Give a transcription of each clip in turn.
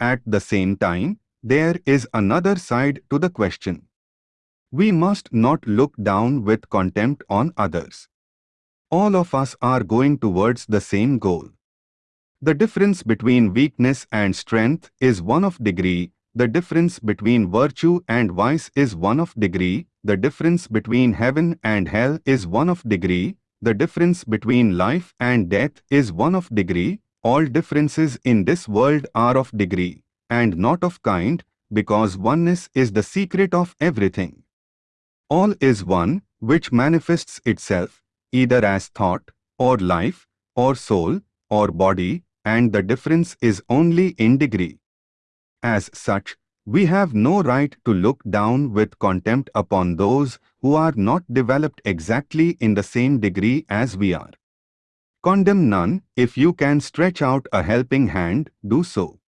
at the same time, there is another side to the question. We must not look down with contempt on others. All of us are going towards the same goal. The difference between weakness and strength is one of degree, the difference between virtue and vice is one of degree, the difference between heaven and hell is one of degree, the difference between life and death is one of degree, all differences in this world are of degree, and not of kind, because oneness is the secret of everything. All is one, which manifests itself, either as thought, or life, or soul, or body, and the difference is only in degree. As such, we have no right to look down with contempt upon those who are not developed exactly in the same degree as we are. Condemn none, if you can stretch out a helping hand, do so.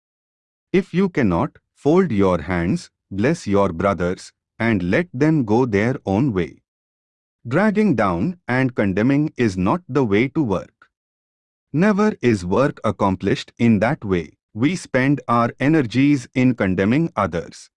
If you cannot, fold your hands, bless your brothers, and let them go their own way. Dragging down and condemning is not the way to work. Never is work accomplished in that way we spend our energies in condemning others.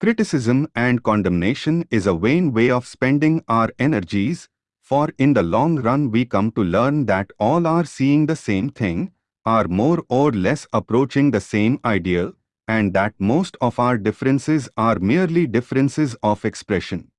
Criticism and condemnation is a vain way of spending our energies, for in the long run we come to learn that all are seeing the same thing, are more or less approaching the same ideal, and that most of our differences are merely differences of expression.